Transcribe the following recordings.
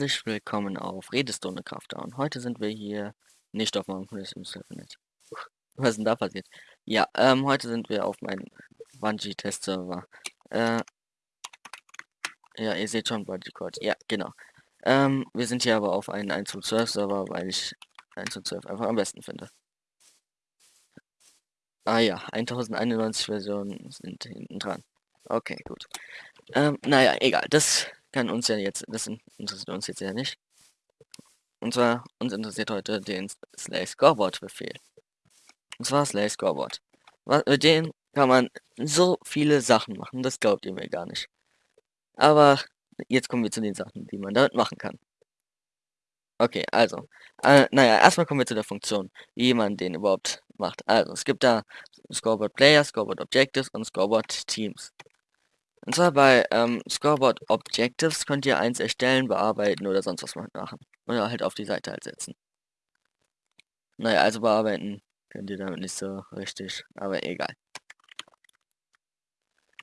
herzlich willkommen auf Redestone Crafter. Und heute sind wir hier nicht auf meinem Internet. Was ist denn da passiert? Ja, ähm, heute sind wir auf meinem Bungee-Test-Server. Äh, ja, ihr seht schon Bungee Code. Ja, genau. Ähm, wir sind hier aber auf einen 1 zu 12 Server, weil ich 1 zu 12 einfach am besten finde. Ah ja, 1091 Versionen sind hinten dran. Okay, gut. Ähm, naja, egal. Das kann uns ja jetzt, das interessiert uns jetzt ja nicht. Und zwar, uns interessiert heute den Slay Scoreboard Befehl. Und zwar Slay Scoreboard. Mit dem kann man so viele Sachen machen, das glaubt ihr mir gar nicht. Aber jetzt kommen wir zu den Sachen, die man damit machen kann. Okay, also, äh, naja, erstmal kommen wir zu der Funktion, wie man den überhaupt macht. Also, es gibt da Scoreboard Player, Scoreboard Objectives und Scoreboard Teams. Und zwar bei ähm, Scoreboard Objectives könnt ihr eins erstellen, bearbeiten oder sonst was machen. Oder halt auf die Seite halt setzen. Naja, also bearbeiten könnt ihr damit nicht so richtig, aber egal.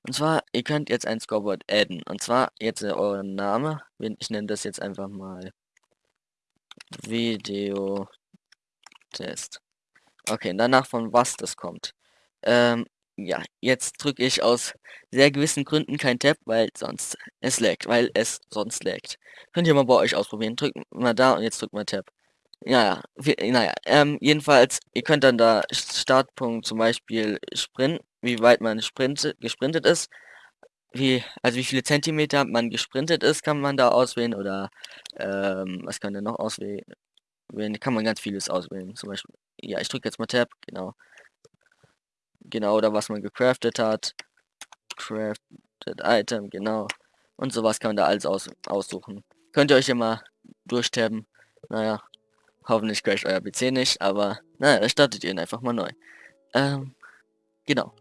Und zwar, ihr könnt jetzt ein Scoreboard adden. Und zwar jetzt äh, euren Name. Ich nenne das jetzt einfach mal Video Test. Okay, danach von was das kommt. Ähm, ja, jetzt drücke ich aus sehr gewissen Gründen kein Tab, weil sonst es laggt, weil es sonst laggt. Könnt ihr mal bei euch ausprobieren. Drückt mal da und jetzt drückt mal Tab. Ja, ja, naja, ähm, jedenfalls, ihr könnt dann da Startpunkt zum Beispiel Sprint, wie weit man sprint, gesprintet ist, wie, also wie viele Zentimeter man gesprintet ist, kann man da auswählen oder, ähm, was kann der noch auswählen? Kann man ganz vieles auswählen, zum Beispiel, ja, ich drücke jetzt mal Tab, genau. Genau, oder was man gecraftet hat. Crafted Item, genau. Und sowas kann man da alles aus aussuchen. Könnt ihr euch immer durchtaben. Naja, hoffentlich crasht euer PC nicht, aber naja, da startet ihr ihn einfach mal neu. Ähm, genau.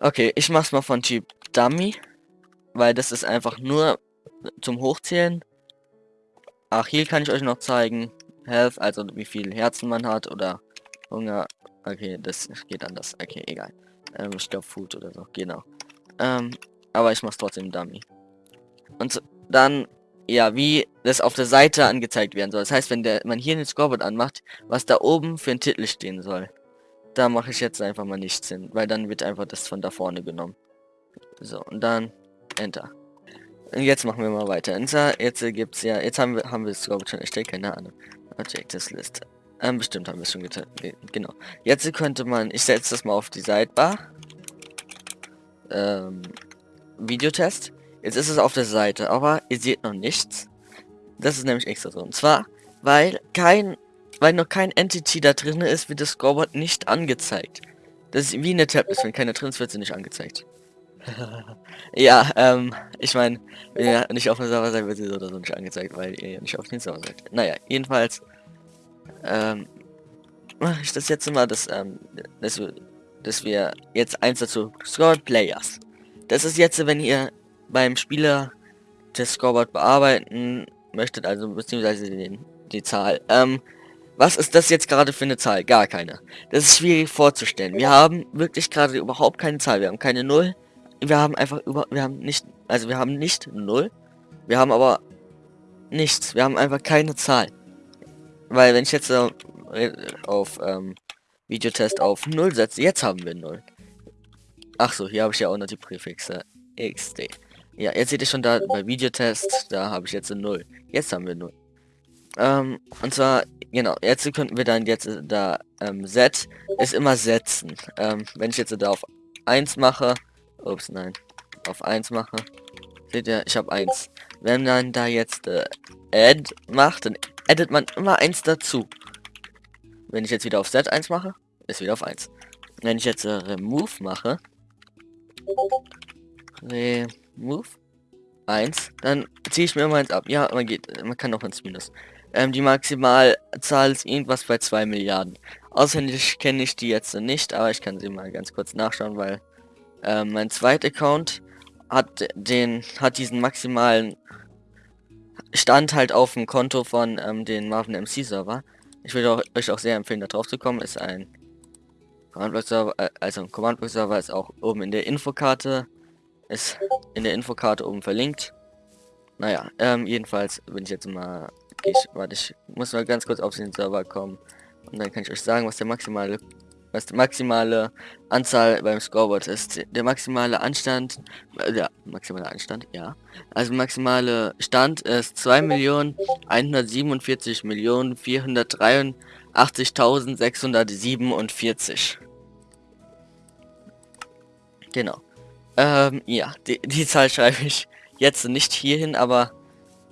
Okay, ich mach's mal von Typ Dummy, weil das ist einfach nur zum Hochzählen. Ach, hier kann ich euch noch zeigen. Health, also wie viel Herzen man hat oder Hunger, Okay, das geht anders. Okay, egal. Ähm, ich glaube Food oder so. Genau. Ähm, aber ich mach's trotzdem Dummy. Und dann, ja, wie das auf der Seite angezeigt werden soll. Das heißt, wenn der man hier den Scoreboard anmacht, was da oben für ein Titel stehen soll. Da mache ich jetzt einfach mal nichts hin, weil dann wird einfach das von da vorne genommen. So, und dann Enter. Und jetzt machen wir mal weiter. Jetzt gibt's ja, jetzt haben wir haben wir das Scoreboard schon erstellt, keine Ahnung. Objectives List. Ähm, bestimmt haben wir es schon getan. Genau. Jetzt könnte man, ich setze das mal auf die Sidebar. Ähm, Videotest. Jetzt ist es auf der Seite, aber ihr seht noch nichts. Das ist nämlich extra so. Und zwar, weil kein, weil noch kein Entity da drin ist, wird das Scoreboard nicht angezeigt. Das ist wie eine Tablet, wenn keine drin ist, wird sie nicht angezeigt. ja, ähm, ich meine, wenn ihr nicht auf dem Server seid, wird sie so oder so nicht angezeigt, weil ihr ja nicht auf den Server seid. Naja, jedenfalls ähm, mache ich das jetzt mal, dass, ähm, dass, dass wir jetzt eins dazu Scoreboard Players. Das ist jetzt, wenn ihr beim Spieler das Scoreboard bearbeiten möchtet, also beziehungsweise den, die Zahl. Ähm, was ist das jetzt gerade für eine Zahl? Gar keine. Das ist schwierig vorzustellen. Wir haben wirklich gerade überhaupt keine Zahl. Wir haben keine Null. Wir haben einfach über, wir haben nicht, also wir haben nicht Null. Wir haben aber nichts. Wir haben einfach keine Zahl. Weil wenn ich jetzt auf ähm, Videotest auf 0 setze, jetzt haben wir 0. Ach so, hier habe ich ja auch noch die Präfixe XD. Ja, jetzt seht ihr schon da bei Videotest, da habe ich jetzt 0. Jetzt haben wir 0. Ähm, und zwar, genau, jetzt könnten wir dann jetzt da, ähm, Z ist immer setzen. Ähm, wenn ich jetzt da auf 1 mache, ups, nein, auf 1 mache, seht ihr, ich habe 1. Wenn man da jetzt äh, Add macht, dann addet man immer eins dazu. Wenn ich jetzt wieder auf Set 1 mache, ist wieder auf 1. Wenn ich jetzt äh, Remove mache, Remove 1, dann ziehe ich mir immer eins ab. Ja, man geht, man kann auch ins Minus. Ähm, die Maximalzahl ist irgendwas bei 2 Milliarden. Auswendig kenne ich die jetzt nicht, aber ich kann sie mal ganz kurz nachschauen, weil ähm, mein zweiter Account hat den hat diesen maximalen stand halt auf dem Konto von ähm, den Marvin MC Server. Ich würde euch auch sehr empfehlen, da drauf zu kommen. Ist ein Command Server, äh, also ein Command Server ist auch oben in der Infokarte, ist in der Infokarte oben verlinkt. Naja, ähm, jedenfalls bin ich jetzt mal... Ich, warte, ich muss mal ganz kurz auf den Server kommen. Und dann kann ich euch sagen, was der maximale was die maximale Anzahl beim Scoreboard ist. Der maximale Anstand, äh, ja, maximale Anstand, ja. Also maximale Stand ist 2.187.483.647. Genau. Ähm, ja, die, die Zahl schreibe ich jetzt nicht hierhin, aber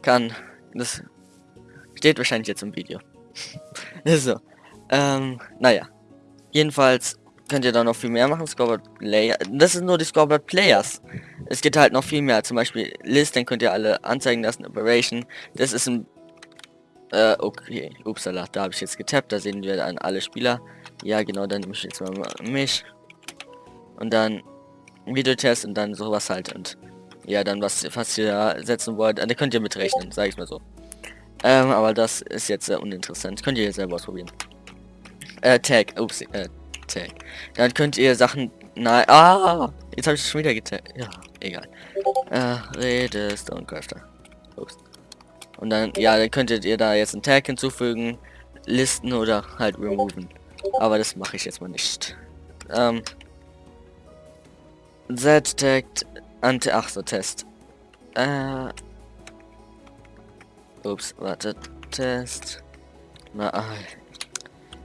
kann, das steht wahrscheinlich jetzt im Video. so, ähm, naja. Jedenfalls könnt ihr da noch viel mehr machen. Scoreboard Player. Das ist nur die Scoreboard Players. Es geht halt noch viel mehr. Zum Beispiel List, dann könnt ihr alle anzeigen lassen. Operation. Das ist ein... Äh, okay. Upsala, da habe ich jetzt getappt. Da sehen wir dann alle Spieler. Ja, genau, dann nehme ich jetzt mal mich. Und dann Videotest und dann sowas halt. Und ja, dann was, was ihr setzen wollt. Da könnt ihr mitrechnen, sage ich mal so. Ähm, aber das ist jetzt sehr uninteressant. Könnt ihr jetzt selber ausprobieren. Äh, Tag. Ups, äh, Tag. Dann könnt ihr Sachen... Nein. Ah! Jetzt habe ich schon wieder getaggt. Ja, egal. Äh, Rede Stonecrafter. Ups. Und dann, ja, dann könntet ihr da jetzt einen Tag hinzufügen, listen oder halt removen. Aber das mache ich jetzt mal nicht. Ähm. Z tagged anti ach so Test. Äh. Ups, warte. Test. Na, ah,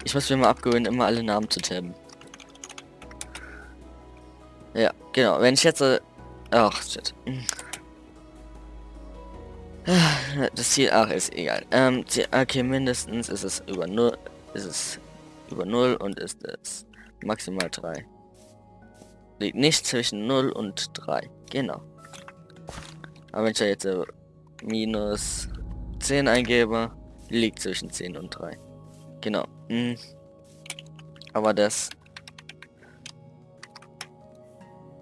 ich muss mir mal abgewöhnen, immer alle Namen zu tabben. Ja, genau. Wenn ich jetzt... Äh, ach, shit. Das Ziel, ach, ist egal. Ähm, okay, mindestens ist es über 0, ist es über 0 und ist es maximal 3. Liegt nicht zwischen 0 und 3. Genau. Aber wenn ich jetzt äh, minus 10 eingebe, liegt zwischen 10 und 3. Genau. Hm. Aber das...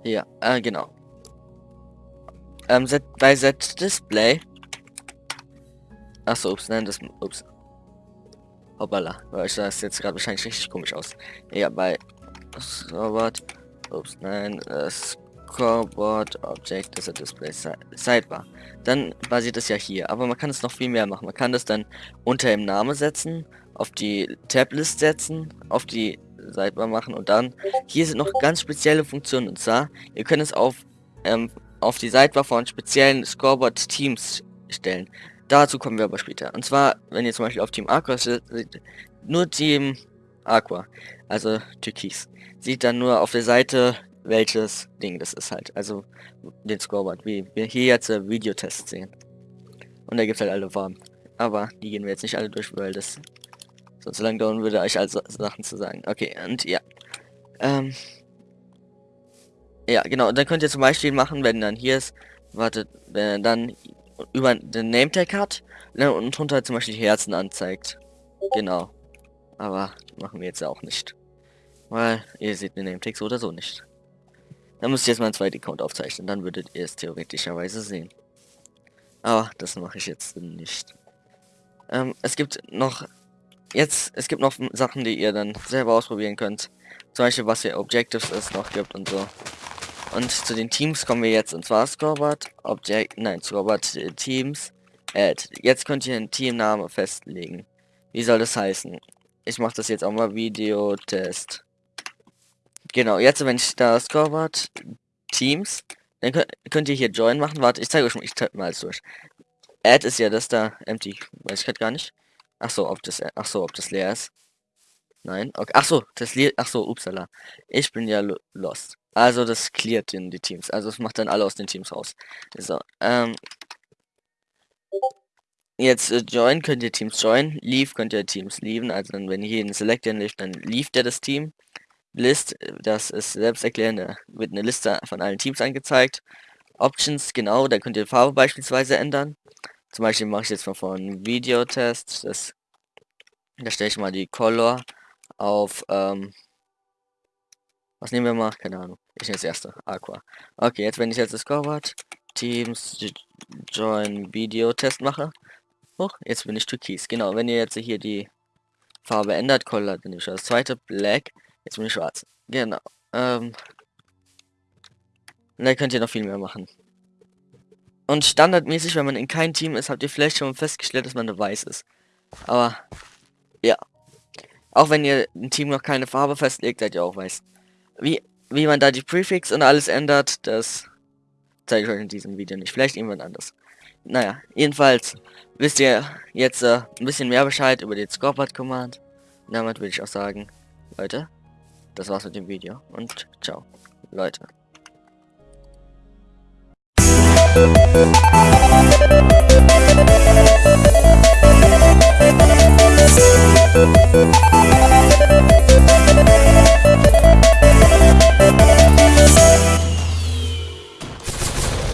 Ja, äh, genau. Ähm, set, bei Set Display... Achso, ups, nein, das... Ups. Hoppala. Weil ich das jetzt gerade wahrscheinlich richtig komisch aus. Ja, bei... Scoreboard... Ups, nein, äh, Scoreboard Object ist a Display Sidebar. Dann basiert es ja hier, aber man kann es noch viel mehr machen. Man kann das dann unter im Name setzen auf die Tablist setzen, auf die Sidebar machen und dann hier sind noch ganz spezielle Funktionen und zwar ihr könnt es auf ähm, auf die Sidebar von speziellen Scoreboard Teams stellen. Dazu kommen wir aber später. Und zwar, wenn ihr zum Beispiel auf Team Aqua seht, nur Team Aqua, also Türkis, sieht dann nur auf der Seite, welches Ding das ist halt. Also den Scoreboard, wie wir hier jetzt äh, Videotest sehen. Und da gibt es halt alle Farben. Aber die gehen wir jetzt nicht alle durch, weil das Sonst lang dauern würde, euch also Sachen zu sagen. Okay, und ja. Ähm. Ja, genau. Und dann könnt ihr zum Beispiel machen, wenn dann hier ist, wartet, wenn er dann über den Name Tag hat ne, und drunter zum Beispiel Herzen anzeigt. Genau. Aber machen wir jetzt auch nicht. Weil ihr seht den Name Tag so oder so nicht. Dann müsst ihr jetzt mal einen zweiten Account aufzeichnen, dann würdet ihr es theoretischerweise sehen. Aber das mache ich jetzt nicht. Ähm, es gibt noch Jetzt, es gibt noch Sachen, die ihr dann selber ausprobieren könnt. Zum Beispiel, was ihr Objectives es noch gibt und so. Und zu den Teams kommen wir jetzt. Und zwar Scoreboard, Object, nein, Scoreboard äh, Teams, Add. Jetzt könnt ihr einen Teamname festlegen. Wie soll das heißen? Ich mache das jetzt auch mal Videotest. Genau, jetzt wenn ich da Scoreboard Teams, dann könnt, könnt ihr hier Join machen. Warte, ich zeige euch mal, ich tippe mal durch. Add ist ja das da, empty, weiß ich gerade gar nicht. Ach so, ob das, ach so, ob das leer ist. Nein, okay. Ach so, das leer, ach so, upsala. Ich bin ja lost. Also das cleart in die Teams. Also es macht dann alle aus den Teams raus. So, ähm. Jetzt äh, join könnt ihr Teams join, leave könnt ihr Teams leaven. Also dann, wenn ihr hier in Select leaft, dann leaft er das Team. List, das ist selbsterklärend, wird eine Liste von allen Teams angezeigt. Options, genau, da könnt ihr Farbe beispielsweise ändern. Zum Beispiel mache ich jetzt mal von Videotest. Das, da stelle ich mal die Color auf. Ähm, was nehmen wir mal? Keine Ahnung. Ich nehme das erste. Aqua. Okay, jetzt wenn ich jetzt das Scoreboard Teams Join Video Test mache. Hoch, jetzt bin ich Türkis. Genau, wenn ihr jetzt hier die Farbe ändert, Color, nehme ich das zweite Black. Jetzt bin ich schwarz. Genau. Ähm, da könnt ihr noch viel mehr machen. Und standardmäßig, wenn man in kein Team ist, habt ihr vielleicht schon festgestellt, dass man eine Weiß ist. Aber, ja. Auch wenn ihr ein Team noch keine Farbe festlegt, seid ihr auch weiß. Wie, wie man da die Prefix und alles ändert, das zeige ich euch in diesem Video nicht. Vielleicht irgendwann anders. Naja, jedenfalls wisst ihr jetzt äh, ein bisschen mehr Bescheid über den Scorpad Command. Und damit würde ich auch sagen, Leute, das war's mit dem Video und ciao, Leute. Música